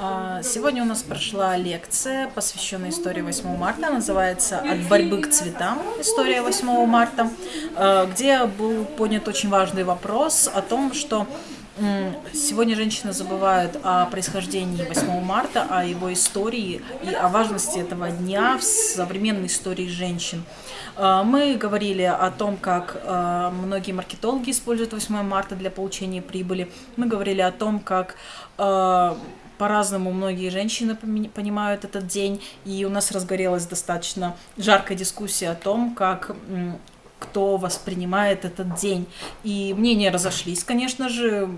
А, сегодня у нас прошла лекция, посвященная истории 8 марта, называется «От борьбы к цветам. История 8 марта», а, где был поднят очень важный вопрос о том, что Сегодня женщины забывают о происхождении 8 марта, о его истории и о важности этого дня в современной истории женщин. А, мы говорили о том, как многие маркетологи используют 8 марта для получения прибыли. Мы говорили о том, как Э, по-разному многие женщины понимают этот день, и у нас разгорелась достаточно жаркая дискуссия о том, как кто воспринимает этот день. И мнения разошлись, конечно же.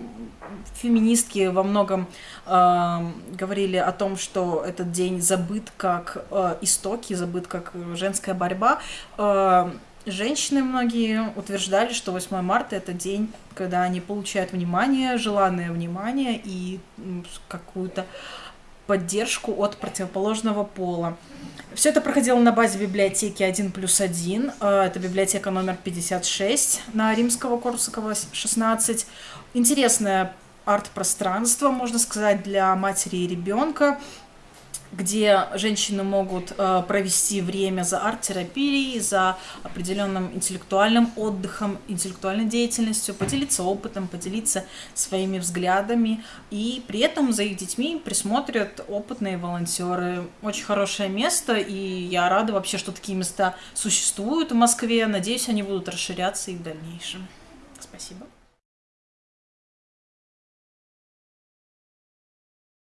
Феминистки во многом э, говорили о том, что этот день забыт как э, истоки, забыт как женская борьба. Э, Женщины многие утверждали, что 8 марта это день, когда они получают внимание, желанное внимание и какую-то поддержку от противоположного пола. Все это проходило на базе библиотеки 1 плюс 1. Э, это библиотека номер 56 на Римского Корсакова 16. Интересное арт-пространство, можно сказать, для матери и ребенка где женщины могут э, провести время за арт-терапией, за определенным интеллектуальным отдыхом, интеллектуальной деятельностью, поделиться опытом, поделиться своими взглядами. И при этом за их детьми присмотрят опытные волонтеры. Очень хорошее место, и я рада вообще, что такие места существуют в Москве. Надеюсь, они будут расширяться и в дальнейшем. Спасибо.